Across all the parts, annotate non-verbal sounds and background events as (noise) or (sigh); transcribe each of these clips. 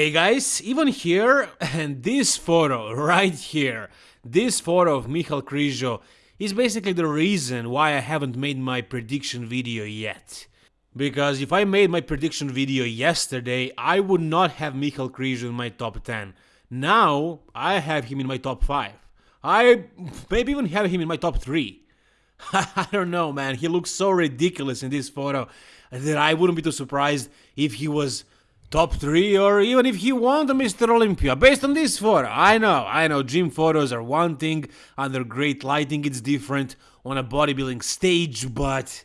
Hey guys, Ivan here, and this photo right here, this photo of Michal Krizo is basically the reason why I haven't made my prediction video yet. Because if I made my prediction video yesterday, I would not have Michal Krizo in my top 10. Now, I have him in my top 5. I maybe even have him in my top 3. (laughs) I don't know, man, he looks so ridiculous in this photo that I wouldn't be too surprised if he was top three or even if he won the Mr. Olympia based on this photo. I know, I know, gym photos are one thing, under great lighting it's different, on a bodybuilding stage, but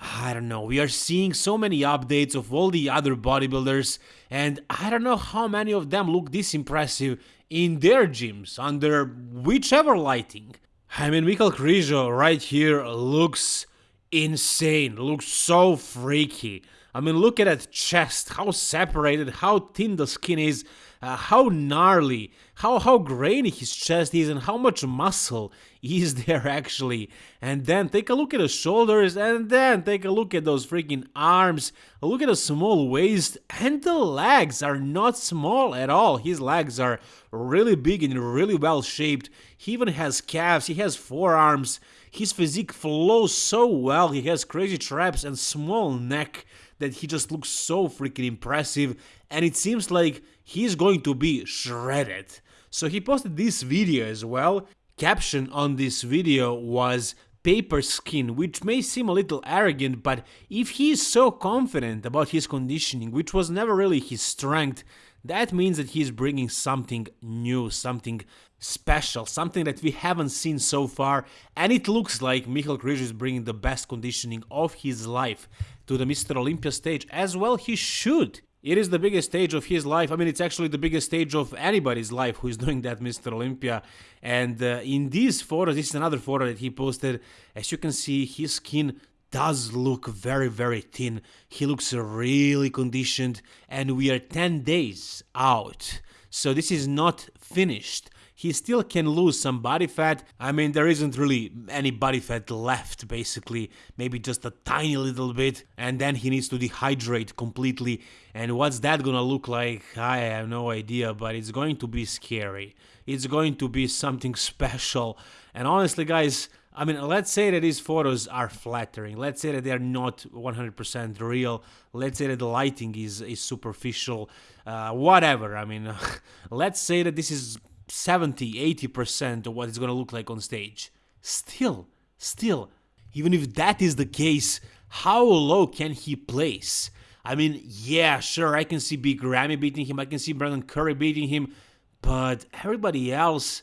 I don't know, we are seeing so many updates of all the other bodybuilders and I don't know how many of them look this impressive in their gyms under whichever lighting. I mean, Michal Krizo right here looks insane, looks so freaky. I mean, look at that chest, how separated, how thin the skin is, uh, how gnarly, how, how grainy his chest is, and how much muscle (laughs) is there actually. And then take a look at the shoulders, and then take a look at those freaking arms, look at the small waist, and the legs are not small at all. His legs are really big and really well shaped. He even has calves, he has forearms, his physique flows so well, he has crazy traps and small neck that he just looks so freaking impressive and it seems like he's going to be shredded. So he posted this video as well. Caption on this video was paper skin, which may seem a little arrogant, but if he is so confident about his conditioning, which was never really his strength, that means that he's bringing something new, something special, something that we haven't seen so far, and it looks like Michal Krizo is bringing the best conditioning of his life to the Mr. Olympia stage, as well he should. It is the biggest stage of his life. I mean, it's actually the biggest stage of anybody's life who is (laughs) doing that Mr. Olympia. And uh, in these photos, this is another photo that he posted. As you can see, his skin does look very, very thin. He looks really conditioned, and we are 10 days out. So this is not finished he still can lose some body fat. I mean, there isn't really any body fat left, basically, maybe just a tiny little bit, and then he needs to dehydrate completely. And what's that gonna look like? I have no idea, but it's going to be scary. It's going to be something special. And honestly, guys, I mean, let's say that these photos are flattering. Let's say that they are not 100% real. Let's say that the lighting is, is superficial. Uh, whatever. I mean, (laughs) let's say that this is 70 80% of what it's gonna look like on stage. Still, still, even if that is the case, how low can he place? I mean, yeah, sure, I can see Big Ramy beating him, I can see Brandon Curry beating him, but everybody else,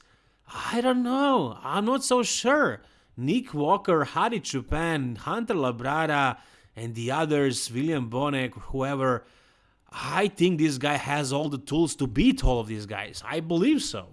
I don't know. I'm not so sure. Nick Walker, Hadi Choopan, Hunter Labrada, and the others, William Bonac, whoever, I think this guy has all the tools to beat all of these guys. I believe so.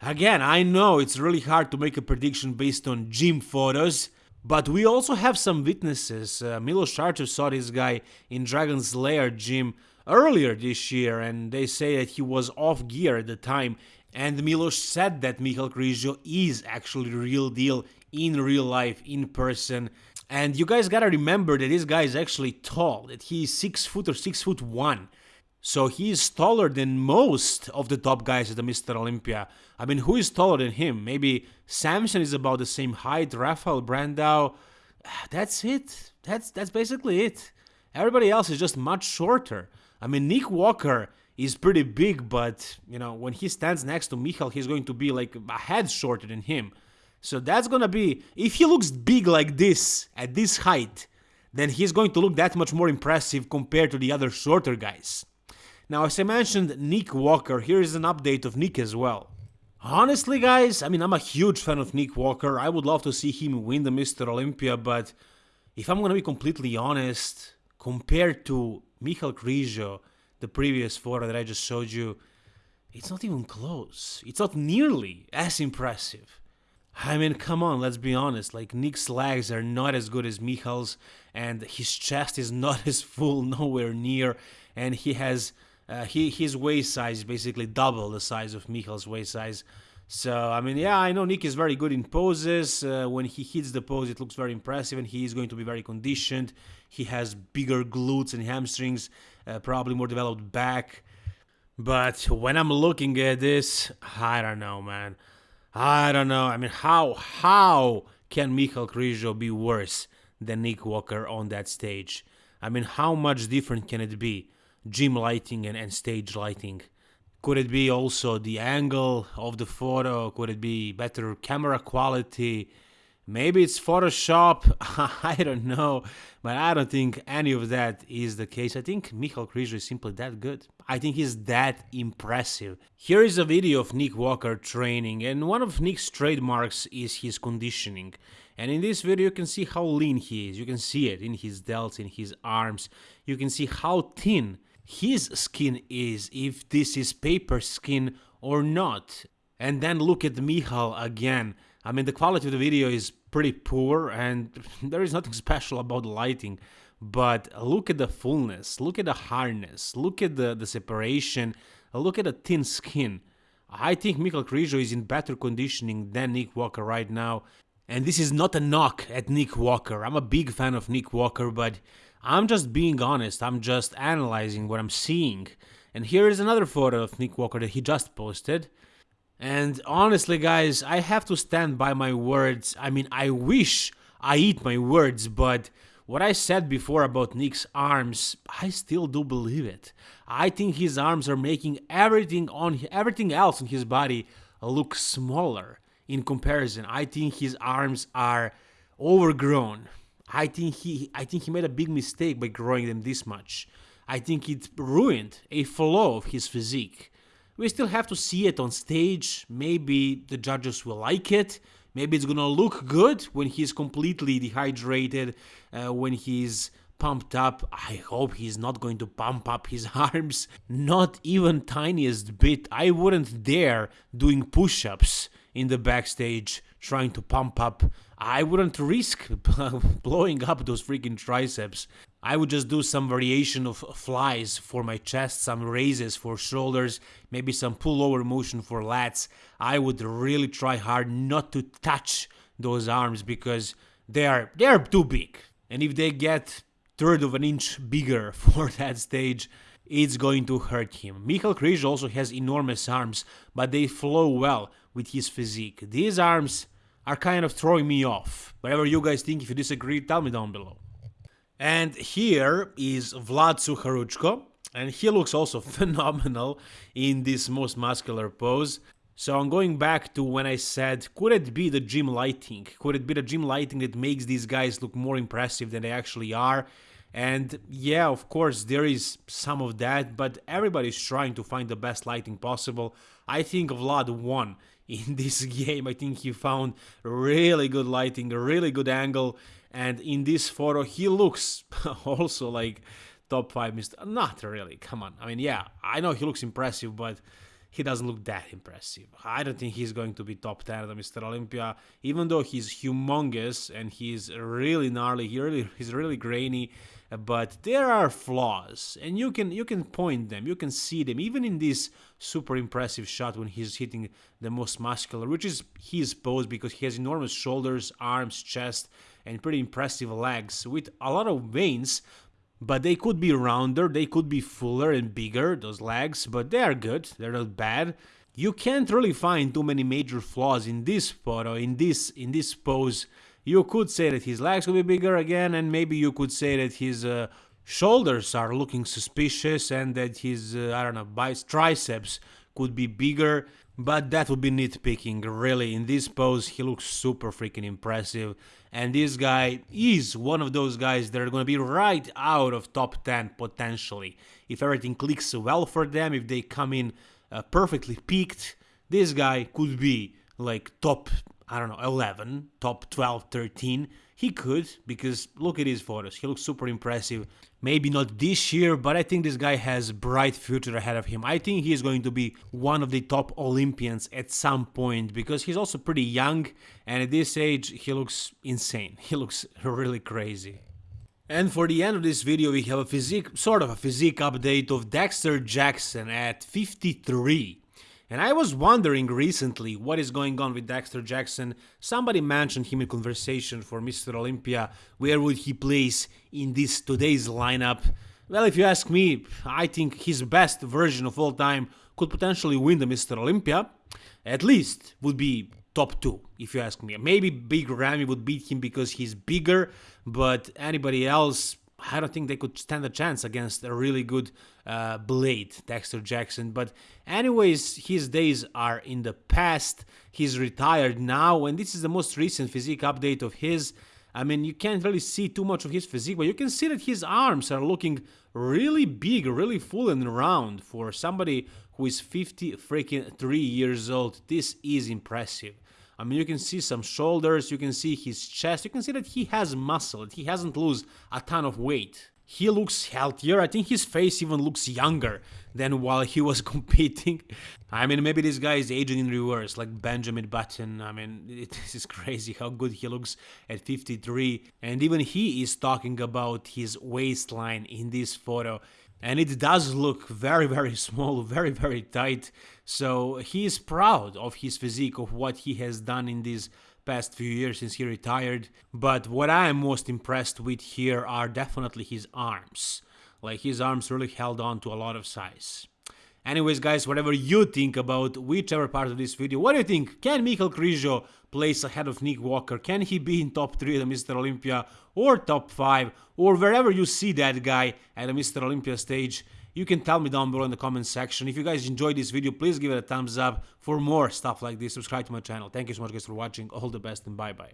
Again, I know it's really hard to make a prediction based on gym photos, but we also have some witnesses. Uh, Milos Sarcev saw this guy in Dragon's Lair gym earlier this year, and they say that he was off gear at the time. And Milos said that Michal Krizo is actually real deal in real life, in person. And you guys gotta remember that this guy is actually tall, that he's six foot or six foot one. So he is taller than most of the top guys at the Mr. Olympia. I mean, who is taller than him? Maybe Samson is about the same height, Rafael Brandao. (sighs) That's it. That's that's basically it. Everybody else is just much shorter. I mean, Nick Walker is pretty big, but you know, when he stands next to Michal, he's going to be like a head shorter than him. So that's gonna be if he looks big like this at this height, then he's going to look that much more impressive compared to the other shorter guys. Now, as I mentioned, Nick Walker, here is an update of Nick as well. Honestly, guys, I mean, I'm a huge fan of Nick Walker. I would love to see him win the Mr. Olympia, but if I'm gonna be completely honest, compared to Michal Krizo, the previous photo that I just showed you, it's not even close. It's not nearly as impressive. I mean, come on, let's be honest. Like, Nick's legs are not as good as Michal's, and his chest is (laughs) not as full, nowhere near, and he has uh, he his waist size is basically double the size of Michal's waist size. So I mean, yeah, I know Nick is very good in poses. Uh, when he hits the pose, it looks very impressive, and he is going to be very conditioned. He has bigger glutes and hamstrings, uh, probably more developed back. But when I'm looking at this, I don't know, man. I don't know. I mean, how how can Michal Krizo be worse than Nick Walker on that stage? I mean, how much different can it be? Gym lighting and, and stage lighting. Could it be also the angle of the photo? Could it be better camera quality? Maybe it's Photoshop, (laughs) I don't know, but I don't think any of that is the case. I think Michal Krizo is simply that good. I think he's that impressive. Here is a video of Nick Walker training, and one of Nick's trademarks is his conditioning. And in this video you can see how lean he is, you can see it in his delts, in his arms, you can see how thin his skin is, if this is paper skin or not. And then look at Michal again. I mean, the quality of the video is pretty poor and (laughs) there is nothing special about the lighting. But look at the fullness, look at the hardness, look at the, the separation, look at the thin skin. I think Michal Krizo is in better conditioning than Nick Walker right now. And this is not a knock at Nick Walker. I'm a big fan of Nick Walker, but I'm just being honest. I'm just analyzing what I'm seeing. And here is another photo of Nick Walker that he just posted. And honestly, guys, I have to stand by my words. I mean, I wish I eat my words, but what I said before about Nick's arms, I still do believe it. I think his arms are making everything on everything else in his body look smaller in comparison. I think his arms are overgrown. I think he I think he made a big mistake by growing them this much. I think it ruined a flow of his physique. We still have to see it on stage. Maybe the judges will like it. Maybe it's gonna look good when he's completely dehydrated, uh, when he's pumped up. I hope he's not going to pump up his (laughs) arms, not even tiniest bit. I wouldn't dare doing push-ups in the backstage trying to pump up. I wouldn't risk (laughs) blowing up those freaking triceps. I would just do some variation of flies for my chest, some raises for shoulders, maybe some pullover motion for lats. I would really try hard not to touch those arms because they are they are too big. And if they get third of an inch bigger (laughs) for that stage, it's going to hurt him. Michal Krizo also has enormous arms, but they flow well with his physique. These arms are kind of throwing me off. Whatever you guys think, if you disagree, tell me down below. And here is Vlad Sucharuchko, and he looks also (laughs) phenomenal in this most muscular pose. So I'm going back to when I said, could it be the gym lighting? Could it be the gym lighting that makes these guys look more impressive than they actually are? And yeah, of course, there is some of that, but everybody's trying to find the best lighting possible. I think Vlad won (laughs) in this game. I think he found really good lighting, a really good angle, and in this photo he looks (laughs) also like top 5 Mr. Not really, come on. I mean, yeah, I know he looks impressive, but he doesn't look that impressive. I don't think he's going to be top 10 at Mr. Olympia, even though he's humongous and he's really gnarly, he really, he's really grainy, but there are flaws, and you can you can point them, you can see them, even in this super impressive shot when he's hitting the most muscular, which is his pose because he has enormous shoulders, arms, chest, and pretty impressive legs with a lot of veins, but they could be rounder, they could be fuller and bigger, those legs, but they are good, they're not bad. You can't really find too many major flaws in this photo, in this in this pose. You could say that his legs could be bigger again, and maybe you could say that his uh, shoulders are looking suspicious and that his, uh, I don't know, biceps, triceps could be bigger, but that would be nitpicking, really. In this pose, he looks super freaking impressive. And this guy is one of those guys that are going to be right out of top 10 potentially. If everything clicks well for them, if they come in uh, perfectly peaked, this guy could be like top, I don't know, 11, top 12, 13 he could, because look at his photos. He looks super impressive. Maybe not this year, but I think this guy has bright future ahead of him. I think he is going to be one of the top Olympians at some point because he's also pretty young and at this age he looks insane. (laughs) He looks really crazy. And for the end of this video we have a physique, sort of a physique update of Dexter Jackson at 53. And I was wondering recently what is going on with Dexter Jackson. Somebody mentioned him in conversation for Mr. Olympia. Where would he place in this today's lineup? Well, if you ask me, I think his best version of all time could potentially win the Mr. Olympia. At least would be top two, if you ask me. Maybe Big Ramy would beat him because he's bigger, but anybody else, I don't think they could stand a chance against a really good uh, blade, Dexter Jackson. But, anyways, his days are in the past. He's retired now, and this is the most recent physique update of his. I mean, you can't really see too much of his physique, but you can see that his arms are looking really big, really full and round for somebody who is 50 freaking 3 years old. This is impressive. I mean, you can see some shoulders, you can see his chest, you can see that he has muscle, he hasn't lost a ton of weight. He looks healthier, I think his face even looks younger than while he was (laughs) competing. I mean, maybe this guy is aging in reverse, like Benjamin Button. I mean, it, (laughs) this is crazy how good he looks at 53. And even he is talking about his waistline in this photo and it does look very very small very very tight. So he is proud of his physique of what he has done in these past few years since he retired. But what i am most impressed with here are definitely his arms. Like his arms really held on to a lot of size Anyways, guys, whatever you think about whichever part of this video, what do you think? Can Michal Krizo place ahead of Nick Walker? Can he be in top 3 at the Mr. Olympia or top 5 or wherever you see that guy at the Mr. Olympia stage? You can tell me down below in the comment section. If you guys enjoyed this video, please give it a thumbs up. For more stuff like this, subscribe to my channel. Thank you so much guys for watching. All the best and bye bye.